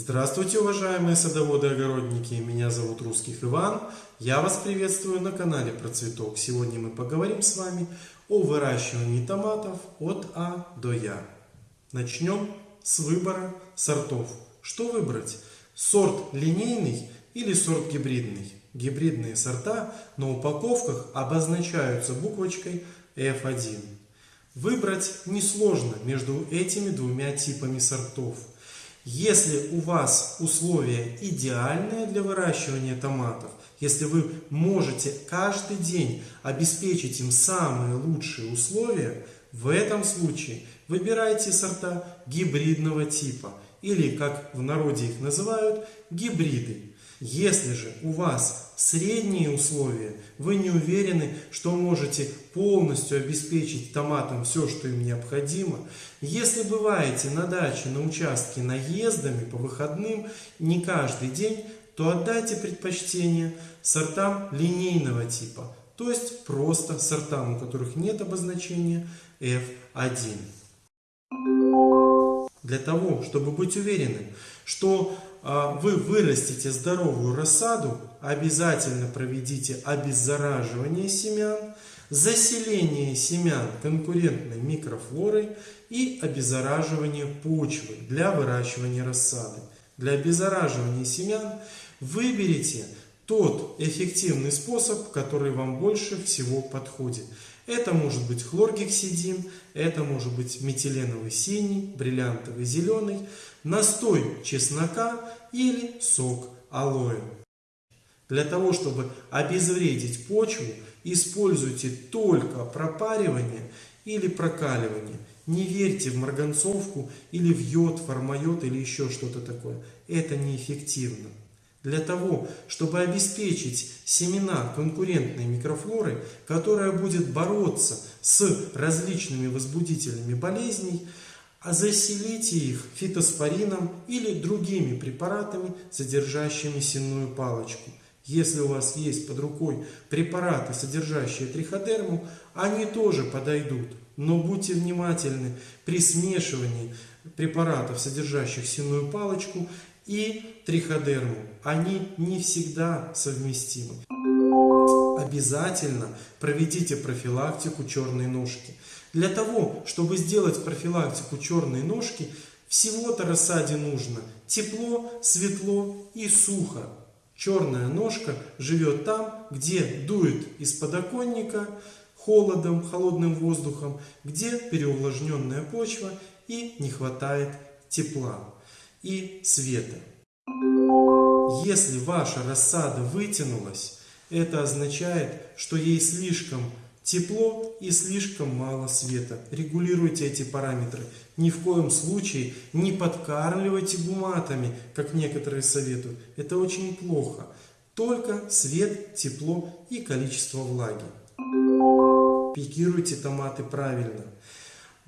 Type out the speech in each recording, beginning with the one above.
Здравствуйте, уважаемые садоводы-огородники! Меня зовут Русских Иван. Я вас приветствую на канале Про Цветок. Сегодня мы поговорим с вами о выращивании томатов от А до Я. Начнем с выбора сортов. Что выбрать? Сорт линейный или сорт гибридный? Гибридные сорта на упаковках обозначаются буквочкой F1. Выбрать несложно между этими двумя типами сортов. Если у вас условия идеальные для выращивания томатов, если вы можете каждый день обеспечить им самые лучшие условия, в этом случае выбирайте сорта гибридного типа или, как в народе их называют, гибриды. Если же у вас средние условия, вы не уверены, что можете полностью обеспечить томатам все, что им необходимо, если бываете на даче, на участке наездами по выходным не каждый день, то отдайте предпочтение сортам линейного типа, то есть просто сортам, у которых нет обозначения F1. Для того, чтобы быть уверенным, что вы вырастите здоровую рассаду, обязательно проведите обеззараживание семян, заселение семян конкурентной микрофлорой и обеззараживание почвы для выращивания рассады. Для обеззараживания семян выберите тот эффективный способ, который вам больше всего подходит. Это может быть хлоргексидин, это может быть метиленовый синий, бриллиантовый зеленый, настой чеснока или сок алоэ. Для того, чтобы обезвредить почву, используйте только пропаривание или прокаливание. Не верьте в марганцовку или в йод, формайод или еще что-то такое. Это неэффективно. Для того, чтобы обеспечить семена конкурентной микрофлоры, которая будет бороться с различными возбудителями болезней, а заселите их фитоспорином или другими препаратами, содержащими сенную палочку. Если у вас есть под рукой препараты, содержащие триходерму, они тоже подойдут. Но будьте внимательны при смешивании препаратов, содержащих сенную палочку, и триходерму. Они не всегда совместимы. Обязательно проведите профилактику черной ножки. Для того, чтобы сделать профилактику черной ножки, всего-то рассаде нужно тепло, светло и сухо. Черная ножка живет там, где дует из подоконника холодом, холодным воздухом, где переувлажненная почва и не хватает тепла и света. Если ваша рассада вытянулась, это означает, что ей слишком тепло и слишком мало света. Регулируйте эти параметры. Ни в коем случае не подкармливайте гуматами, как некоторые советуют. Это очень плохо. Только свет, тепло и количество влаги. Пикируйте томаты правильно.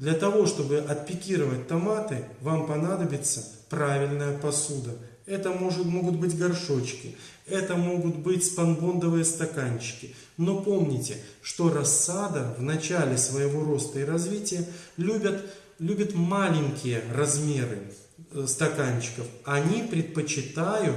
Для того, чтобы отпикировать томаты, вам понадобится правильная посуда. Это может, могут быть горшочки, это могут быть спанбондовые стаканчики. Но помните, что рассада в начале своего роста и развития любят, любит маленькие размеры э, стаканчиков. Они предпочитают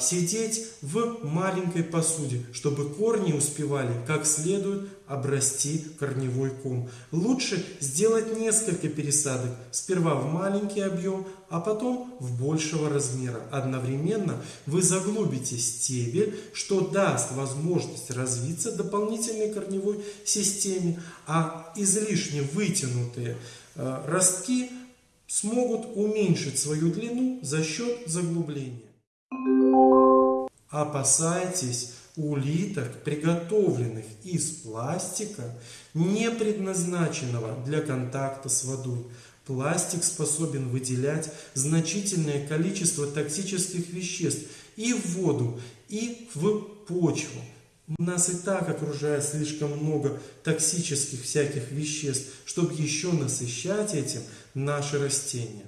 сидеть в маленькой посуде, чтобы корни успевали как следует обрасти корневой ком. Лучше сделать несколько пересадок, сперва в маленький объем, а потом в большего размера. Одновременно вы заглубите стебель, что даст возможность развиться дополнительной корневой системе, а излишне вытянутые э, ростки смогут уменьшить свою длину за счет заглубления. Опасайтесь улиток, приготовленных из пластика, не предназначенного для контакта с водой. Пластик способен выделять значительное количество токсических веществ и в воду, и в почву. Нас и так окружает слишком много токсических всяких веществ, чтобы еще насыщать этим наши растения.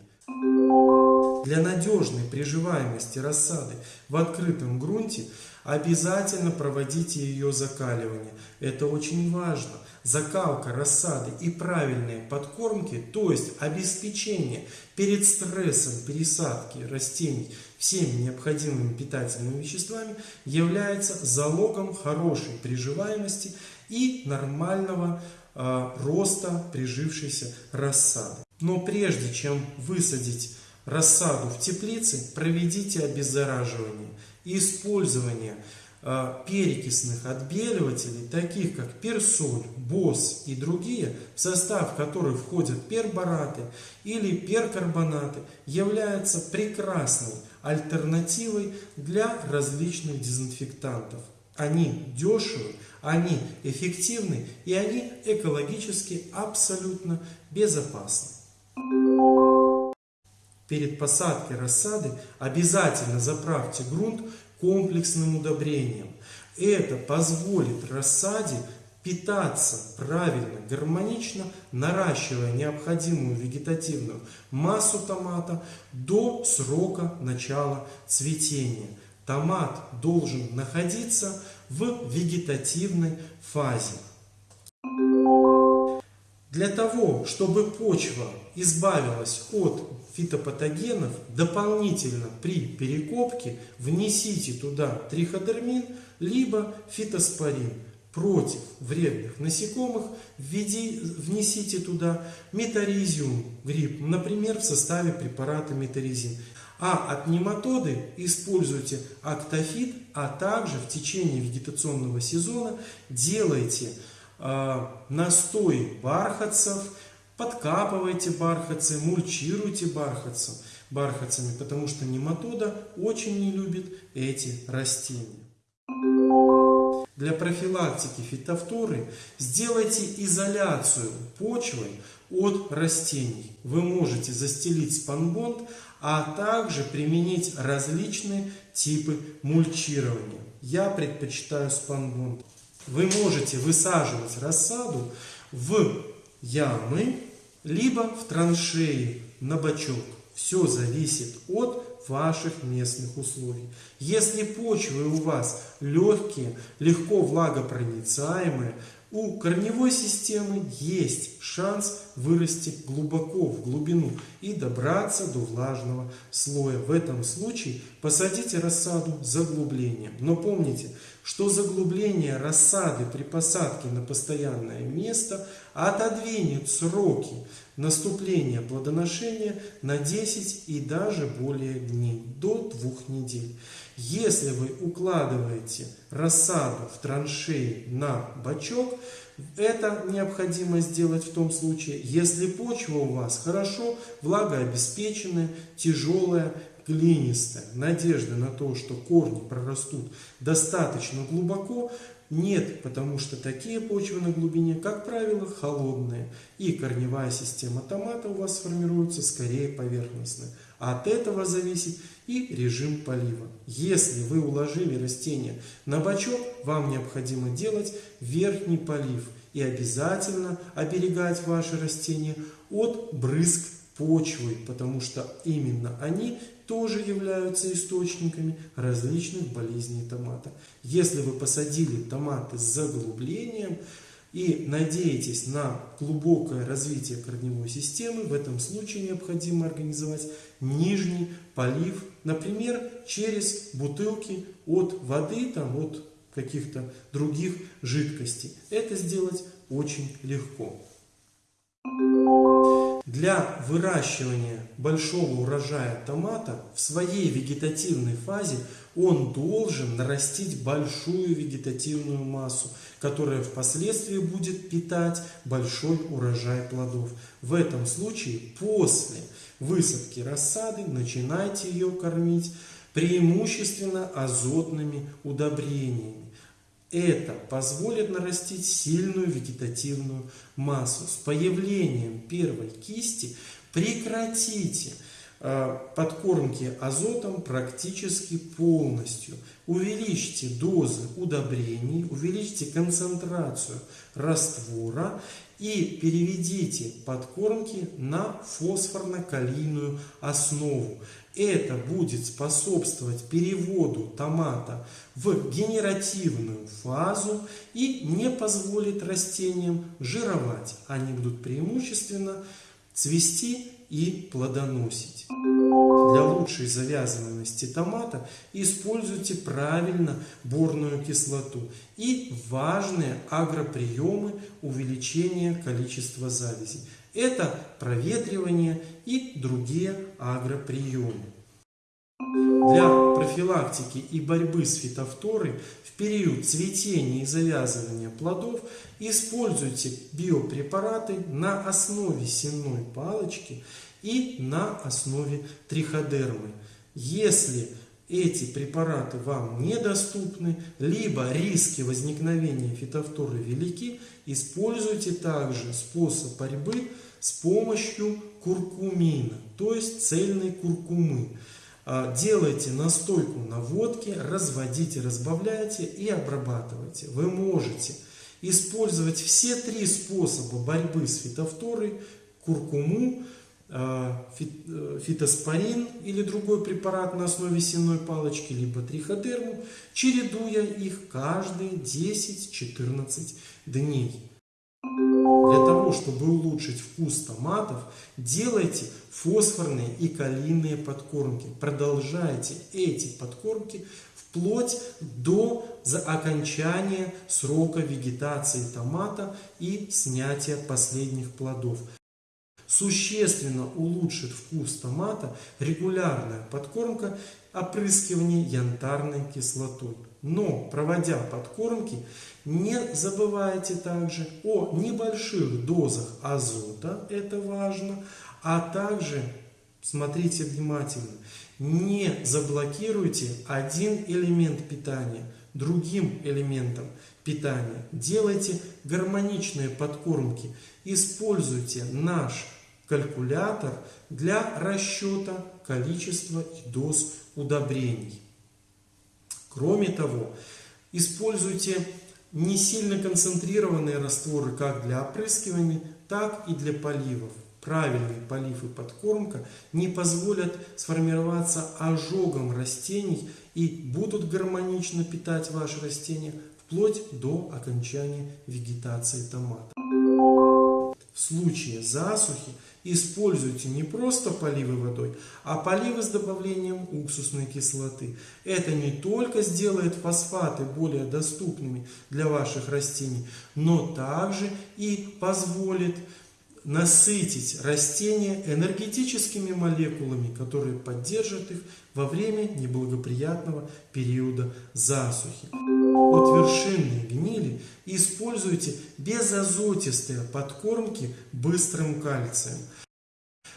Для надежной приживаемости рассады в открытом грунте обязательно проводите ее закаливание. Это очень важно. Закалка рассады и правильные подкормки, то есть обеспечение перед стрессом пересадки растений всеми необходимыми питательными веществами является залогом хорошей приживаемости и нормального э, роста прижившейся рассады. Но прежде чем высадить рассаду в теплице, проведите обеззараживание и использование э, перекисных отбеливателей, таких как персоль, босс и другие, в состав которых входят пербораты или перкарбонаты, является прекрасной альтернативой для различных дезинфектантов. Они дешевы, они эффективны и они экологически абсолютно безопасны. Перед посадкой рассады обязательно заправьте грунт комплексным удобрением. Это позволит рассаде питаться правильно, гармонично, наращивая необходимую вегетативную массу томата до срока начала цветения. Томат должен находиться в вегетативной фазе. Для того, чтобы почва избавилась от фитопатогенов, дополнительно при перекопке внесите туда триходермин, либо фитоспорин. Против вредных насекомых введи, внесите туда метаризиум гриб, например, в составе препарата метаризин. А от нематоды используйте актофит, а также в течение вегетационного сезона делайте настой бархатцев, подкапывайте бархатцы, мульчируйте бархатцев, бархатцами, потому что нематода очень не любит эти растения. Для профилактики фитофторы сделайте изоляцию почвы от растений. Вы можете застелить спанбонд, а также применить различные типы мульчирования. Я предпочитаю спанбонд. Вы можете высаживать рассаду в ямы, либо в траншеи на бачок. Все зависит от ваших местных условий. Если почвы у вас легкие, легко влагопроницаемые, у корневой системы есть шанс вырасти глубоко в глубину и добраться до влажного слоя. В этом случае посадите рассаду заглублением. Но помните, что заглубление рассады при посадке на постоянное место отодвинет сроки наступления плодоношения на 10 и даже более дней, до двух недель. Если вы укладываете рассаду в траншеи на бачок, это необходимо сделать в том случае, если почва у вас хорошо влагообеспеченная, тяжелая, глинистая. Надежды на то, что корни прорастут достаточно глубоко, нет, потому что такие почвы на глубине, как правило, холодные. И корневая система томата у вас формируется скорее поверхностная. От этого зависит и режим полива. Если вы уложили растение на бачок, вам необходимо делать верхний полив. И обязательно оберегать ваши растения от брызг почвы, потому что именно они тоже являются источниками различных болезней томата. Если вы посадили томаты с заглублением и надеетесь на глубокое развитие корневой системы, в этом случае необходимо организовать нижний полив, например, через бутылки от воды, там, от каких-то других жидкостей. Это сделать очень легко. Для выращивания большого урожая томата в своей вегетативной фазе он должен нарастить большую вегетативную массу, которая впоследствии будет питать большой урожай плодов. В этом случае после высадки рассады начинайте ее кормить преимущественно азотными удобрениями. Это позволит нарастить сильную вегетативную массу. С появлением первой кисти прекратите подкормки азотом практически полностью. Увеличьте дозы удобрений, увеличьте концентрацию раствора и переведите подкормки на фосфорно-калийную основу. Это будет способствовать переводу томата в генеративную фазу и не позволит растениям жировать. Они будут преимущественно цвести и плодоносить. Для лучшей завязываемости томата используйте правильно борную кислоту и важные агроприемы увеличения количества завязей. Это проветривание и другие агроприемы. Для профилактики и борьбы с фитофторой в период цветения и завязывания плодов используйте биопрепараты на основе сенной палочки и на основе триходермы. Если эти препараты вам недоступны, либо риски возникновения фитофторы велики, используйте также способ борьбы с помощью куркумина, то есть цельной куркумы. А, делайте настойку на водке, разводите, разбавляйте и обрабатывайте. Вы можете использовать все три способа борьбы с фитофторой, куркуму, а, э, фитоспорин или другой препарат на основе сенной палочки, либо триходерму, чередуя их каждые 10-14 дней. Для того, чтобы улучшить вкус томатов, делайте фосфорные и калийные подкормки. Продолжайте эти подкормки вплоть до окончания срока вегетации томата и снятия последних плодов. Существенно улучшит вкус томата регулярная подкормка опрыскивание янтарной кислотой. Но, проводя подкормки, не забывайте также о небольших дозах азота, это важно, а также, смотрите внимательно, не заблокируйте один элемент питания другим элементом питания. Делайте гармоничные подкормки. Используйте наш калькулятор для расчета количества и доз удобрений. Кроме того, используйте не сильно концентрированные растворы как для опрыскивания, так и для поливов. Правильный полив и подкормка не позволят сформироваться ожогом растений и будут гармонично питать ваши растения вплоть до окончания вегетации томата. В случае засухи используйте не просто поливы водой, а поливы с добавлением уксусной кислоты. Это не только сделает фосфаты более доступными для ваших растений, но также и позволит насытить растения энергетическими молекулами, которые поддержат их во время неблагоприятного периода засухи. От вершинной гнили используйте безазотистые подкормки быстрым кальцием.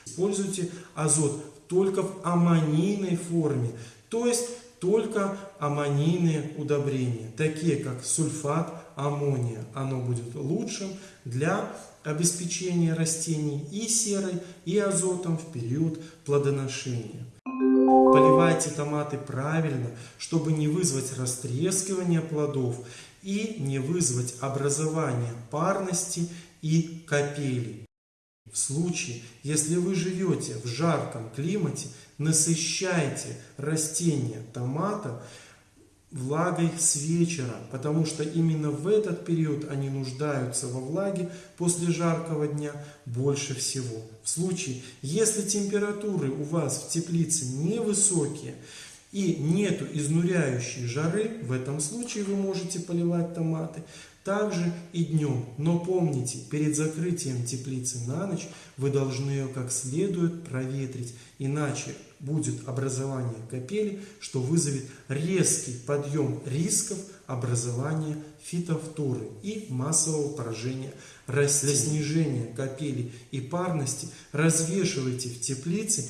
Используйте азот только в аммонийной форме, то есть только аммонийные удобрения, такие как сульфат аммония. Оно будет лучшим для обеспечения растений и серой, и азотом в период плодоношения. Поливайте томаты правильно, чтобы не вызвать растрескивание плодов и не вызвать образование парности и капелей. В случае, если вы живете в жарком климате, насыщайте растения томата влагой с вечера, потому что именно в этот период они нуждаются во влаге после жаркого дня больше всего. В случае, если температуры у вас в теплице невысокие и нету изнуряющей жары, в этом случае вы можете поливать томаты также и днем. Но помните, перед закрытием теплицы на ночь вы должны ее как следует проветрить, иначе будет образование капели, что вызовет резкий подъем рисков образования фитофторы и массового поражения растений. Для снижения капели и парности развешивайте в теплице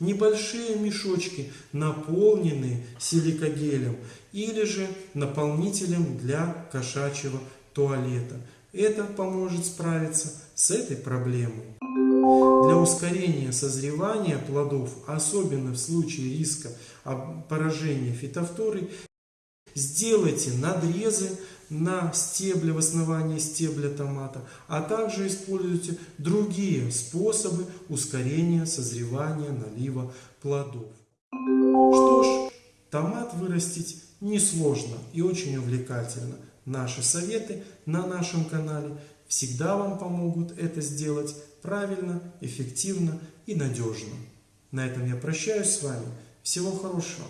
небольшие мешочки, наполненные силикогелем или же наполнителем для кошачьего туалета. Это поможет справиться с этой проблемой. Для ускорения созревания плодов, особенно в случае риска поражения фитофторой, сделайте надрезы на стебле, в основании стебля томата, а также используйте другие способы ускорения созревания налива плодов. Что ж, томат вырастить несложно и очень увлекательно. Наши советы на нашем канале всегда вам помогут это сделать правильно, эффективно и надежно. На этом я прощаюсь с вами. Всего хорошего!